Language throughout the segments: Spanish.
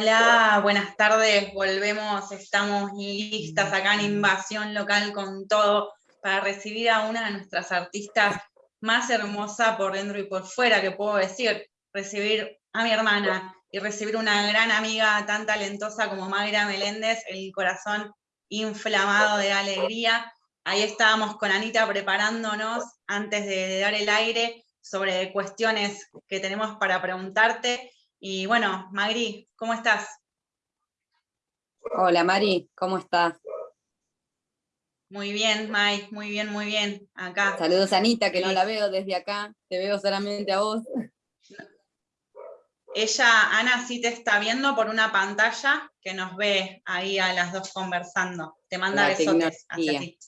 Hola, buenas tardes, volvemos, estamos listas acá en Invasión Local con todo para recibir a una de nuestras artistas más hermosa por dentro y por fuera, que puedo decir, recibir a mi hermana y recibir una gran amiga tan talentosa como Mayra Meléndez, el corazón inflamado de alegría. Ahí estábamos con Anita preparándonos antes de dar el aire sobre cuestiones que tenemos para preguntarte y bueno, Magri, ¿cómo estás? Hola Mari, ¿cómo estás? Muy bien, Mai, muy bien, muy bien, acá. Saludos a Anita, que no la veo desde acá, te veo solamente a vos. Ella, Ana, sí te está viendo por una pantalla que nos ve ahí a las dos conversando. Te manda besotes hacia ti.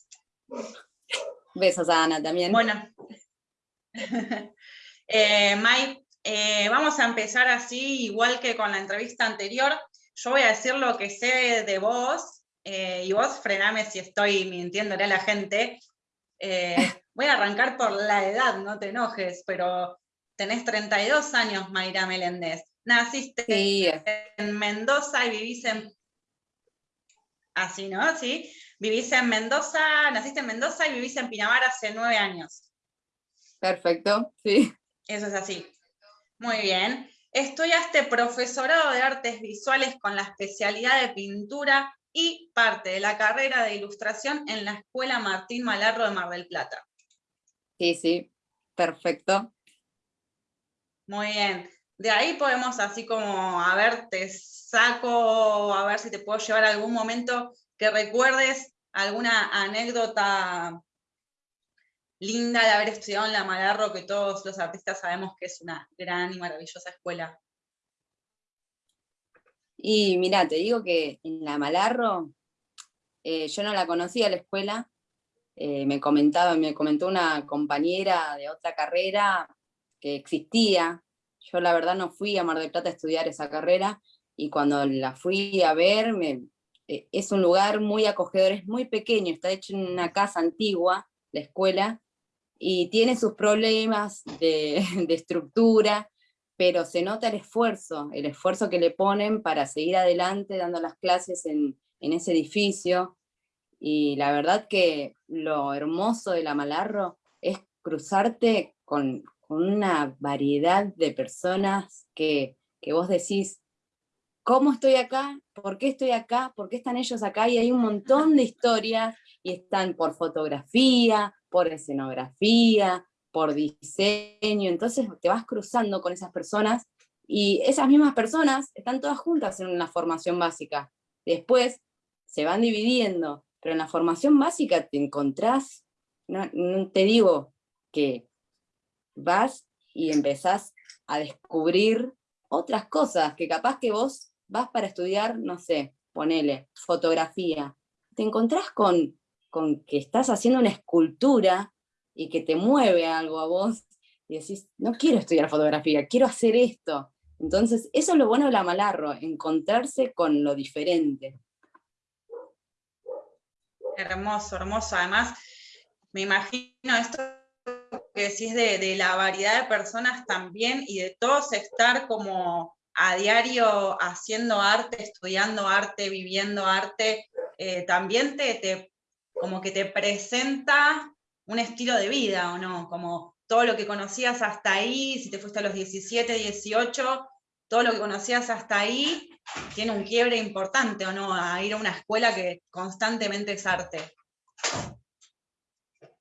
Besos a Ana también. Bueno. eh, Mai, eh, vamos a empezar así, igual que con la entrevista anterior. Yo voy a decir lo que sé de vos, eh, y vos frename si estoy mintiéndole a la gente. Eh, voy a arrancar por la edad, no te enojes, pero tenés 32 años, Mayra Meléndez. Naciste en Mendoza y vivís en... Así, ¿no? Sí. Vivís en Mendoza, naciste en Mendoza y vivís en Pinamar hace nueve años. Perfecto, sí. Eso es así. Muy bien. Estudiaste profesorado de artes visuales con la especialidad de pintura y parte de la carrera de ilustración en la Escuela Martín Malarro de Mar del Plata. Sí, sí, perfecto. Muy bien. De ahí podemos así como, a ver, te saco, a ver si te puedo llevar algún momento que recuerdes alguna anécdota linda de haber estudiado en la Malarro, que todos los artistas sabemos que es una gran y maravillosa escuela. Y mira, te digo que en la Malarro, eh, yo no la conocía la escuela, eh, me comentaba, me comentó una compañera de otra carrera que existía, yo la verdad no fui a Mar del Plata a estudiar esa carrera, y cuando la fui a ver, eh, es un lugar muy acogedor, es muy pequeño, está hecho en una casa antigua, la escuela, y tiene sus problemas de, estructura, pero se nota el esfuerzo, el esfuerzo que le ponen para seguir adelante dando las clases en, ese edificio, y la verdad que lo hermoso de la Malarro es cruzarte con, una variedad de personas que, que, vos decís, ¿cómo estoy acá? ¿Por qué estoy acá? ¿Por qué están ellos acá? Y hay un montón de historias, y están por fotografía, por escenografía, por diseño, entonces te vas cruzando con esas personas y esas mismas personas están todas juntas en una formación básica. Después se van dividiendo, pero en la formación básica te encontrás, no, te digo que vas y empezás a descubrir otras cosas, que capaz que vos vas para estudiar, no sé, ponele, fotografía. Te encontrás con con que estás haciendo una escultura y que te mueve algo a vos, y decís, no quiero estudiar fotografía, quiero hacer esto. Entonces, eso es lo bueno de la Malarro, encontrarse con lo diferente. Hermoso, hermoso. Además, me imagino esto que decís de, de la variedad de personas también y de todos estar como a diario haciendo arte, estudiando arte, viviendo arte, eh, también te, te, como que te presenta un estilo de vida, ¿o no? Como todo lo que conocías hasta ahí, si te fuiste a los 17, 18, todo lo que conocías hasta ahí tiene un quiebre importante, ¿o no? A ir a una escuela que constantemente es arte.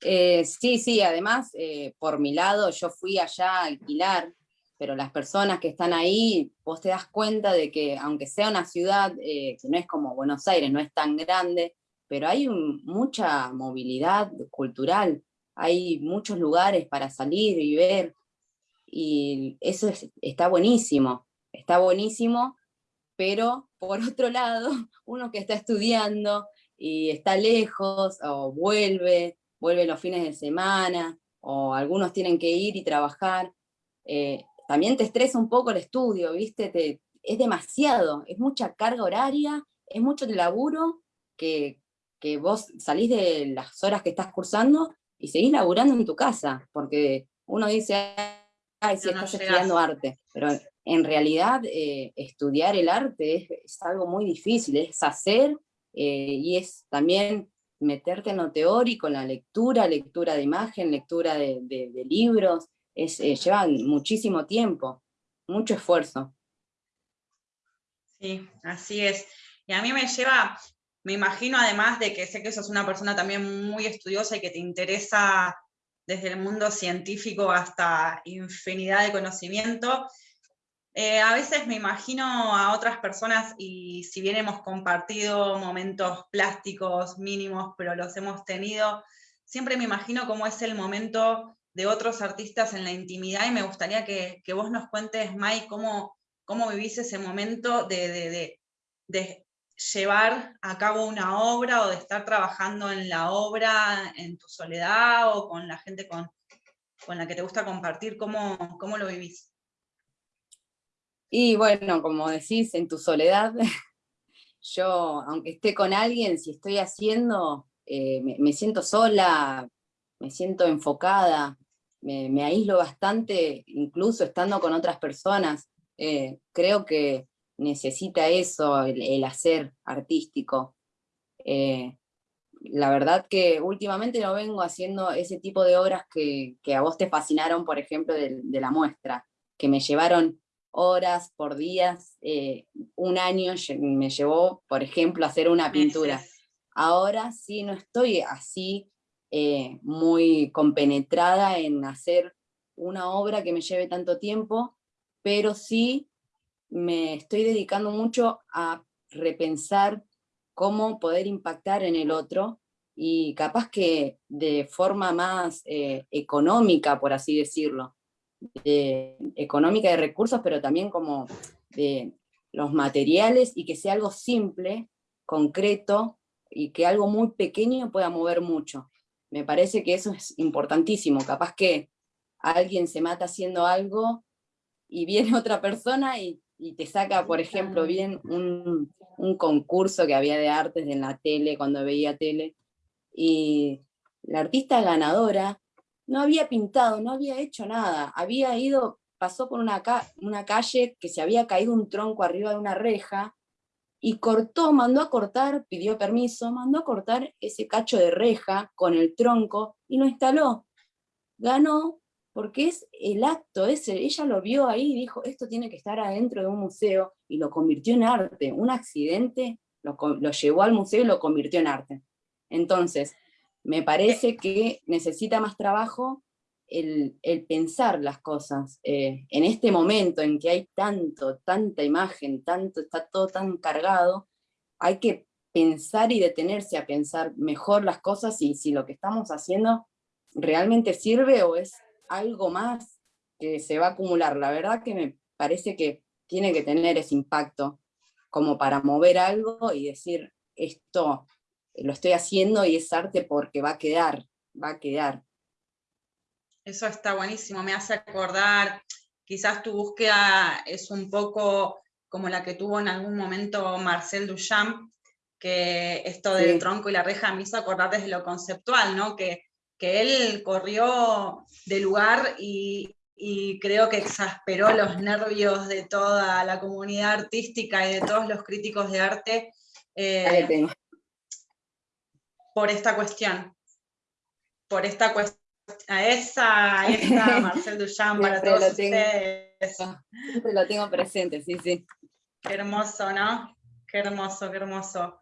Eh, sí, sí, además, eh, por mi lado, yo fui allá a alquilar, pero las personas que están ahí, vos te das cuenta de que aunque sea una ciudad eh, que no es como Buenos Aires, no es tan grande, pero hay mucha movilidad cultural, hay muchos lugares para salir y ver, y eso está buenísimo, está buenísimo, pero por otro lado, uno que está estudiando y está lejos, o vuelve, vuelve los fines de semana, o algunos tienen que ir y trabajar, eh, también te estresa un poco el estudio, ¿viste? Te, es demasiado, es mucha carga horaria, es mucho laburo que, que vos salís de las horas que estás cursando y seguís laburando en tu casa, porque uno dice, ay, si estás estudiando arte, pero en realidad eh, estudiar el arte es, algo muy difícil, es hacer eh, y es también meterte en lo teórico, en la lectura, lectura de imagen, lectura de, libros, es, eh, lleva muchísimo tiempo, mucho esfuerzo. Sí, así es. Y a mí me lleva, me imagino además de que sé que sos una persona también muy estudiosa y que te interesa desde el mundo científico hasta infinidad de conocimiento, eh, a veces me imagino a otras personas y si bien hemos compartido momentos plásticos mínimos, pero los hemos tenido, siempre me imagino cómo es el momento de otros artistas en la intimidad y me gustaría que, vos nos cuentes, Mai, cómo, cómo vivís ese momento de, de, llevar a cabo una obra o de estar trabajando en la obra en tu soledad o con la gente con, con la que te gusta compartir, ¿cómo, cómo lo vivís? Y bueno, como decís, en tu soledad, yo, aunque esté con alguien, si estoy haciendo, eh, me, siento sola, me siento enfocada, me, aíslo bastante, incluso estando con otras personas. Eh, creo que necesita eso, el, hacer artístico. Eh, la verdad que últimamente no vengo haciendo ese tipo de obras que, a vos te fascinaron, por ejemplo, de, de la muestra, que me llevaron horas por días, eh, un año me llevó, por ejemplo, hacer una pintura. Ahora sí no estoy así eh, muy compenetrada en hacer una obra que me lleve tanto tiempo, pero sí me estoy dedicando mucho a repensar cómo poder impactar en el otro y capaz que de forma más eh, económica, por así decirlo, económica de recursos, pero también como de los materiales y que sea algo simple, concreto, y que algo muy pequeño pueda mover mucho. Me parece que eso es importantísimo. Capaz que alguien se mata haciendo algo y viene otra persona y, te saca, por ejemplo, bien un, un, concurso que había de artes en la tele, cuando veía tele, y la artista ganadora no había pintado, no había hecho nada, había ido, pasó por una, una calle que se había caído un tronco arriba de una reja, y cortó, mandó a cortar, pidió permiso, mandó a cortar ese cacho de reja con el tronco y lo instaló. Ganó porque es el acto ese, ella lo vio ahí y dijo, esto tiene que estar adentro de un museo, y lo convirtió en arte. Un accidente lo, lo llevó al museo y lo convirtió en arte. Entonces, me parece que necesita más trabajo el, pensar las cosas. Eh, en este momento en que hay tanto, tanta imagen, tanto, está todo tan cargado, hay que pensar y detenerse a pensar mejor las cosas y si lo que estamos haciendo realmente sirve o es algo más que se va a acumular. La verdad que me parece que tiene que tener ese impacto como para mover algo y decir, esto lo estoy haciendo y es arte porque va a quedar, va a quedar. Eso está buenísimo, me hace acordar, quizás tu búsqueda es un poco como la que tuvo en algún momento Marcel Duchamp, que esto del tronco y la reja me hizo acordar desde lo conceptual, ¿no? Que, que él corrió de lugar y, creo que exasperó los nervios de toda la comunidad artística y de todos los críticos de arte. Eh, por esta cuestión. Por esta cuestión. A esa, a esa, Marcel Duchamp, para todos ustedes. Siempre lo tengo presente, sí, sí. Qué hermoso, ¿no? Qué hermoso, qué hermoso.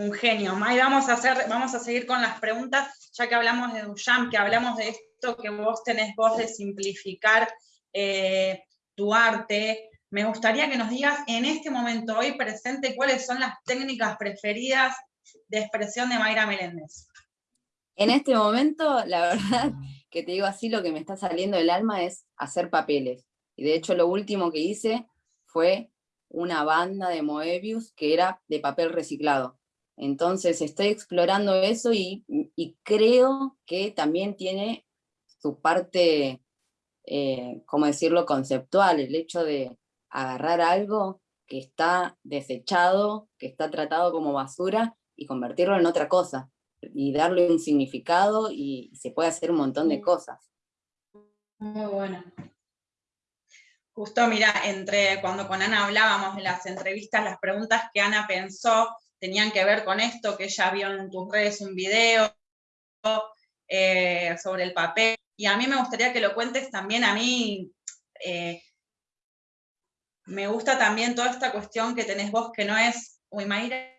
Un genio. May, vamos a, hacer, vamos a seguir con las preguntas, ya que hablamos de Duchamp, que hablamos de esto que vos tenés vos de simplificar eh, tu arte. Me gustaría que nos digas en este momento, hoy presente, cuáles son las técnicas preferidas de expresión de Mayra Meléndez? En este momento, la verdad, que te digo así, lo que me está saliendo del alma es hacer papeles. Y de hecho lo último que hice fue una banda de Moebius que era de papel reciclado. Entonces estoy explorando eso y, creo que también tiene su parte, eh, ¿cómo decirlo?, conceptual, el hecho de agarrar algo que está desechado, que está tratado como basura, y convertirlo en otra cosa, y darle un significado, y se puede hacer un montón de cosas. Muy bueno. Justo, mira, entre cuando con Ana hablábamos de las entrevistas, las preguntas que Ana pensó tenían que ver con esto, que ella vio en tus redes un video eh, sobre el papel, y a mí me gustaría que lo cuentes también, a mí eh, me gusta también toda esta cuestión que tenés vos, que no es, uy, Mayra,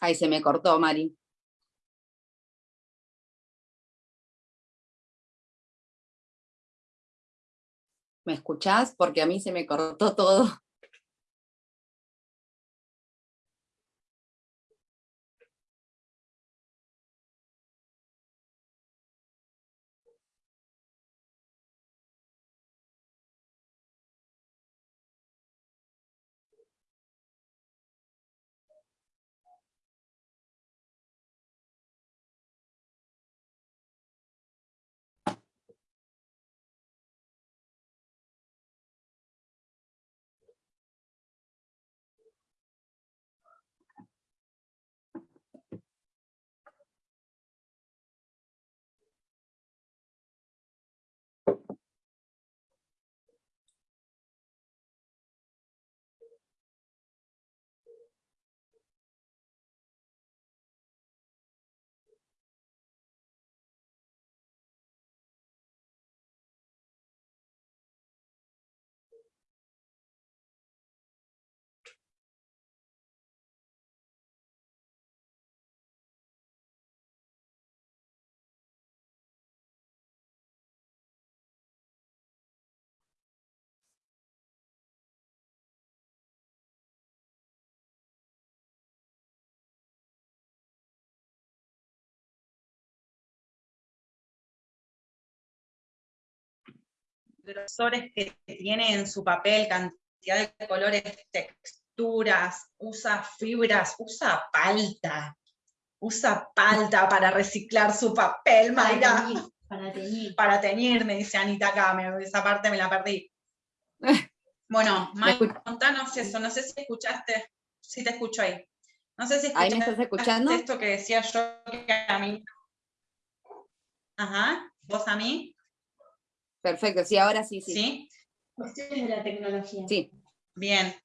Ahí se me cortó, Mari. ¿Me escuchás? Porque a mí se me cortó todo. Grosores que tiene en su papel, cantidad de colores, texturas, usa fibras, usa palta, usa palta para reciclar su papel, Mayra. Para teñir. Para teñir, me dice Anita acá, esa parte me la perdí. Bueno, Mayra, contanos eso, no sé si escuchaste, si te escucho ahí. No sé si escuchaste ¿Ahí me estás escuchando? esto que decía yo que a mí. Ajá, ¿vos a mí? Perfecto, sí, ahora sí, sí. ¿Sí? Cuestiones de la tecnología. Sí. Bien.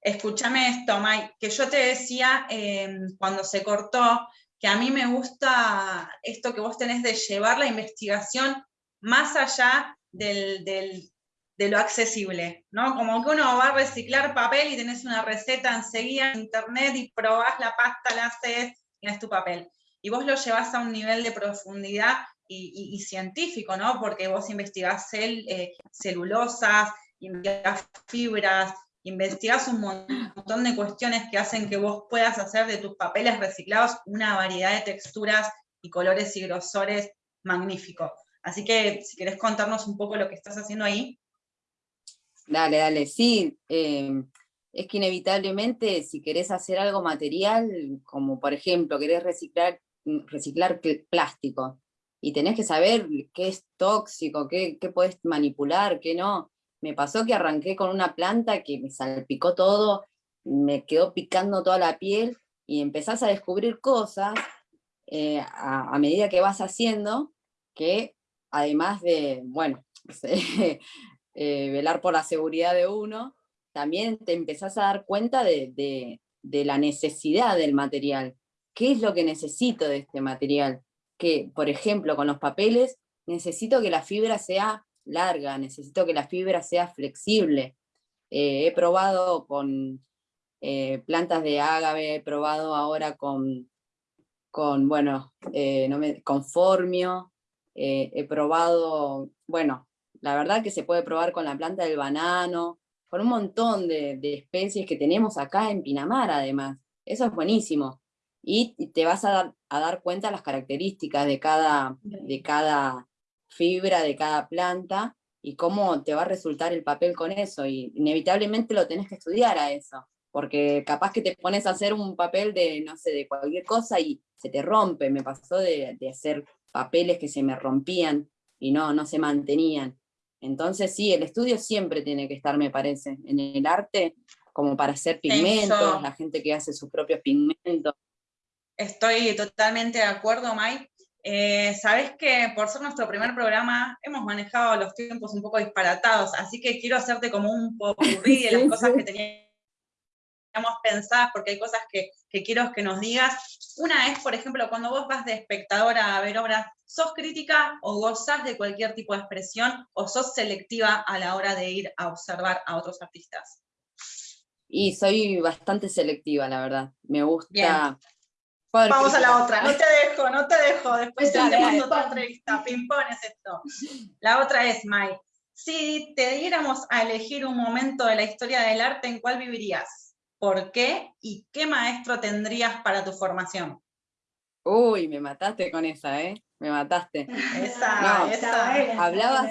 Escúchame esto, Mike, que yo te decía em, cuando se cortó, que a mí me gusta esto que vos tenés de llevar la investigación más allá de lo accesible, ¿no? Como que uno va a reciclar papel y tenés una receta enseguida en internet y probás la pasta, la haces y es tu papel. Y vos lo llevas a un nivel de profundidad y, científico, ¿no? Porque vos investigás eh, celulosas, investigás fibras, investigás un montón de cuestiones que hacen que vos puedas hacer de tus papeles reciclados una variedad de texturas y colores y grosores magníficos. Así que si querés contarnos un poco lo que estás haciendo ahí. Dale, dale, sí. Em, es que inevitablemente si querés hacer algo material, como por ejemplo querés reciclar, reciclar plástico, y tenés que saber qué es tóxico, qué, qué puedes manipular, qué no. Me pasó que arranqué con una planta que me salpicó todo, me quedó picando toda la piel, y empezás a descubrir cosas eh, a, medida que vas haciendo, que además de, bueno, eh, velar por la seguridad de uno, también te empezás a dar cuenta de, de la necesidad del material. ¿Qué es lo que necesito de este material? Que, por ejemplo, con los papeles, necesito que la fibra sea larga, necesito que la fibra sea flexible. Eh, he probado con eh, plantas de ágave, he probado ahora con, con bueno, eh, con formio, he probado, bueno, la verdad que se puede probar con la planta del banano, con un montón de, de especies que tenemos acá en Pinamar además. Eso es buenísimo y te vas a dar, cuenta de las características de cada, de cada fibra, de cada planta, y cómo te va a resultar el papel con eso, y inevitablemente lo tenés que estudiar a eso, porque capaz que te pones a hacer un papel de, no sé, de cualquier cosa y se te rompe, me pasó de, hacer papeles que se me rompían y no, no se mantenían. Entonces sí, el estudio siempre tiene que estar, me parece, en el arte, como para hacer pigmentos, la gente que hace sus propios pigmentos, Estoy totalmente de acuerdo, Mai. Eh, Sabes que por ser nuestro primer programa hemos manejado los tiempos un poco disparatados, así que quiero hacerte como un poco de las cosas que teníamos pensadas, porque hay cosas que, que, quiero que nos digas. Una es, por ejemplo, cuando vos vas de espectadora a ver obras, ¿sos crítica o gozás de cualquier tipo de expresión o sos selectiva a la hora de ir a observar a otros artistas? Y soy bastante selectiva, la verdad. Me gusta... Vamos a la otra, no te dejo, no te dejo, después te mando otra entrevista, ping es esto. La otra es, Mai, si te diéramos a elegir un momento de la historia del arte, ¿en cuál vivirías? ¿Por qué? ¿Y qué maestro tendrías para tu formación? Uy, me mataste con esa, ¿eh? Me mataste. Esa, esa. Hablabas,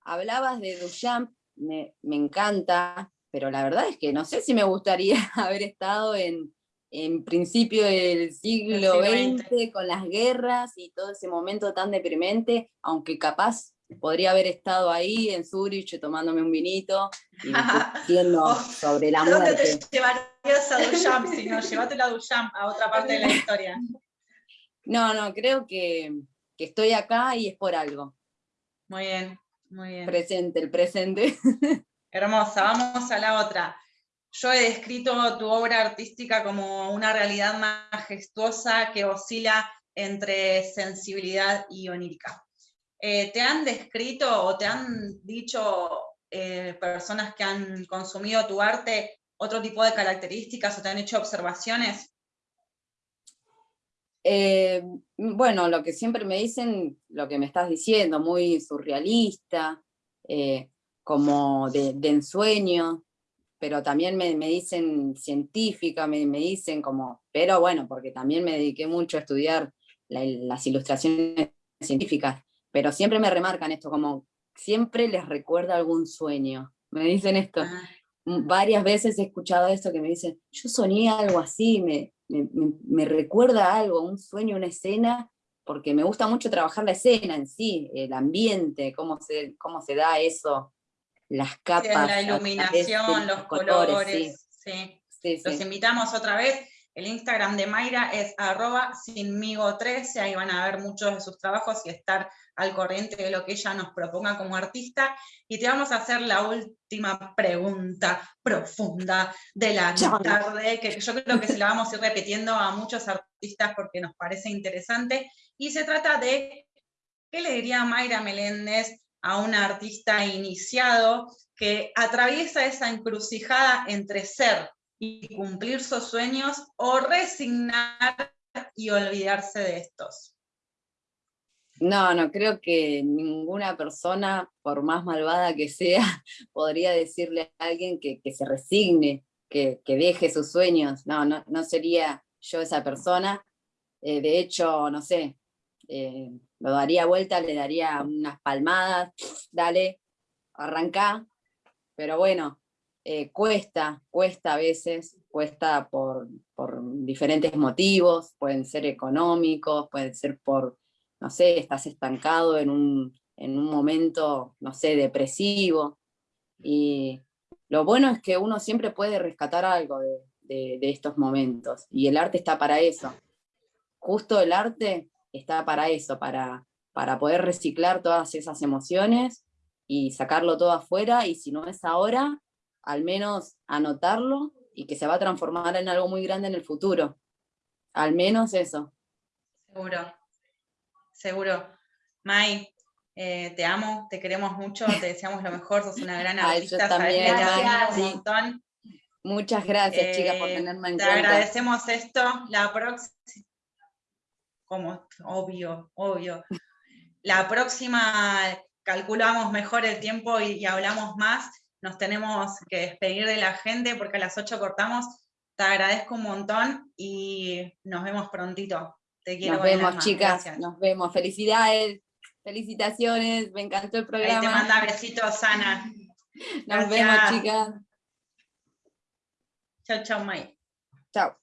hablabas de Duchamp, me, me encanta, pero la verdad es que no sé si me gustaría haber estado en, en principio del siglo XX, con las guerras y todo ese momento tan deprimente, aunque capaz podría haber estado ahí en Zurich tomándome un vinito y discutiendo sobre la muerte. ¿Dónde te llevarías a Duchamp si no? Llévatela a Duchamp, a otra parte de la historia. No, no, creo que, que estoy acá y es por algo. Muy bien, muy bien. Presente, el presente. Hermosa, vamos a la otra. Yo he descrito tu obra artística como una realidad majestuosa que oscila entre sensibilidad y onírica. Eh, ¿Te han descrito o te han dicho eh, personas que han consumido tu arte otro tipo de características o te han hecho observaciones? Eh, bueno, lo que siempre me dicen, lo que me estás diciendo, muy surrealista, como de, de ensueño, pero también me, dicen científica, me, dicen como, pero bueno, porque también me dediqué mucho a estudiar las ilustraciones científicas, pero siempre me remarcan esto, como siempre les recuerda algún sueño, me dicen esto. Ah. Varias veces he escuchado esto que me dicen, yo soñé algo así, me, me, recuerda algo, un sueño, una escena, porque me gusta mucho trabajar la escena en sí, el ambiente, cómo se, cómo se da eso las capas. la iluminación, los colores. Sí. Los invitamos otra vez. El Instagram de Mayra es arroba sinmigo13, ahí van a ver muchos de sus trabajos y estar al corriente de lo que ella nos proponga como artista. Y te vamos a hacer la última pregunta profunda de la tarde, que yo creo que se la vamos a ir repitiendo a muchos artistas porque nos parece interesante. Y se trata de, ¿qué le diría Mayra Meléndez a un artista iniciado que atraviesa esa encrucijada entre ser y cumplir sus sueños o resignar y olvidarse de estos. No, no creo que ninguna persona, por más malvada que sea, podría decirle a alguien que, se resigne, que, deje sus sueños. No, no, no sería yo esa persona. Eh, de hecho, no sé, eh, lo daría vuelta, le daría unas palmadas, dale, arranca, pero bueno, eh, cuesta, cuesta a veces, cuesta por, diferentes motivos, pueden ser económicos, pueden ser por, no sé, estás estancado en un, momento, no sé, depresivo, y lo bueno es que uno siempre puede rescatar algo de estos momentos, y el arte está para eso. Justo el arte está para eso, para, para poder reciclar todas esas emociones y sacarlo todo afuera, y si no es ahora, al menos anotarlo y que se va a transformar en algo muy grande en el futuro. Al menos eso. Seguro, seguro. Mai, eh, te amo, te queremos mucho, te deseamos lo mejor, sos una gran artista, también, Muchas gracias, chicas, por eh, tenerme en cuenta. Te agradecemos esto. La próxima como obvio, obvio. La próxima calculamos mejor el tiempo y, hablamos más. Nos tenemos que despedir de la gente porque a las 8 cortamos. Te agradezco un montón y nos vemos prontito. Te quiero Nos vemos, chicas. Nos vemos. Felicidades. Felicitaciones. Me encantó el programa. Ahí te manda besitos, Ana. Nos vemos, chicas. Chao, chao, May. Chao.